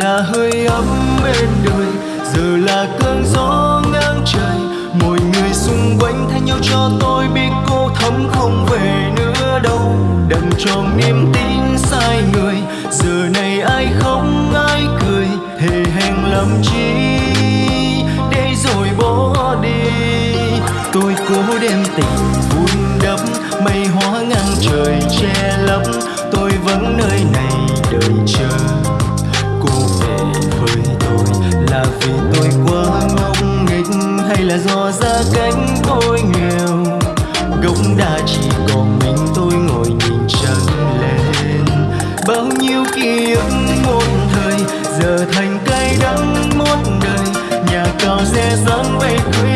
là hơi ấm bên đời giờ là cơn gió ngang trời. Mọi người xung quanh thay nhau cho tôi biết cô thấm không về nữa đâu. Đành tròn niềm tin sai người, giờ này ai không ai cười thề hẹn làm chi để rồi bỏ đi. Tôi cố đem tình vun đắp mây hóa ngang trời che lấp, tôi vẫn nơi này đợi chờ. Là do gia cánh tôi nghèo. Gốc đa chỉ còn mình tôi ngồi nhìn trăng lên. Bao nhiêu ký ức một thời, giờ thành cay đắng một đời. Nhà cao xe dáng vây cưới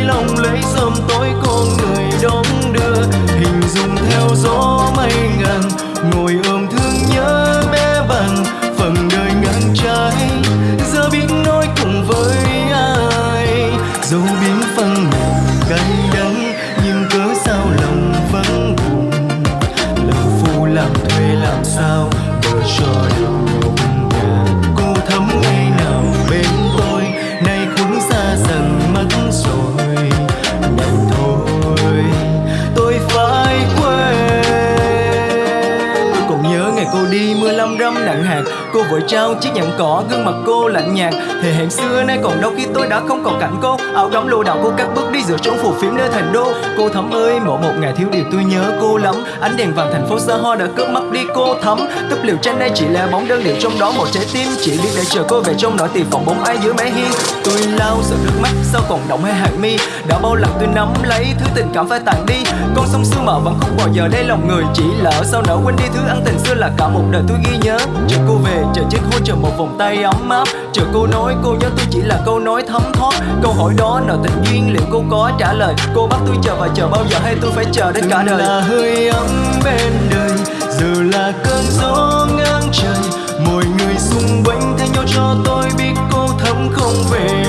nhưng cớ cô vội trao chiếc nhẫn cỏ, gương mặt cô lạnh nhạt. Thì hẹn xưa nay còn đâu khi tôi đã không còn cảnh cô. Áo đóng lô đạo cô cắt bước đi giữa chốn phù phiếm nơi thành đô. Cô thắm ơi, mỗi một ngày thiếu điều tôi nhớ cô lắm. Ánh đèn vàng thành phố xa hoa đã cướp mất đi cô thắm. Túp liều tranh đây chỉ là bóng đơn điệu trong đó, một trái tim chỉ biết để chờ cô về trong nỗi tìm phòng bóng ai giữa mái hiên. Tôi lau sợ nước mắt, sao còn động hai hàng mi? Đã bao lần tôi nắm lấy thứ tình cảm phải tàn đi. Con sông xưa mở vẫn không bao giờ đây lòng người, chỉ lỡ sao nỡ quên đi thứ ân tình xưa là cả một đời tôi ghi nhớ. Chờ cô về chờ chiếc hôn chờ một vòng tay ấm áp. Chờ cô nói cô nhớ tôi chỉ là câu nói thấm thoát. Câu hỏi đó nợ tình duyên, liệu cô có trả lời? Cô bắt tôi chờ và chờ bao giờ hay tôi phải chờ đến cả đời? Là hơi ấm bên đời, giờ là cơn gió ngang trời. Mọi người xung quanh thay nhau cho tôi biết cô thấm không về.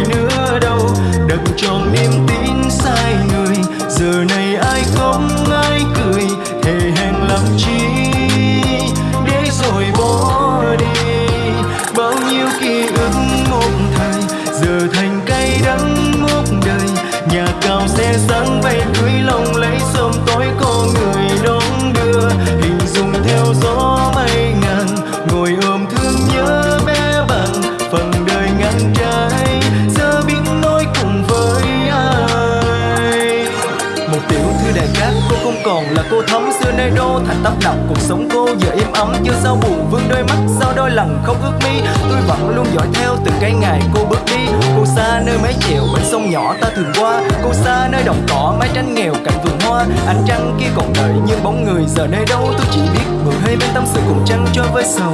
Nhiêu ký ức một thời giờ thành đàn khác cô không còn là cô thấm xưa nay đô. Thành tấp nập cuộc sống cô giờ im ấm chưa sao buồn vương đôi mắt, sao đôi lần không ước mi. Tôi vẫn luôn dõi theo từng cái ngày cô bước đi. Cô xa nơi mái chèo, bên sông nhỏ ta thường qua. Cô xa nơi đồng cỏ, mái tranh nghèo, cạnh vườn hoa. Ánh trăng kia còn đợi nhưng bóng người giờ nơi đâu, tôi chỉ biết người hơi bên tâm sự cùng trăng cho với sầu.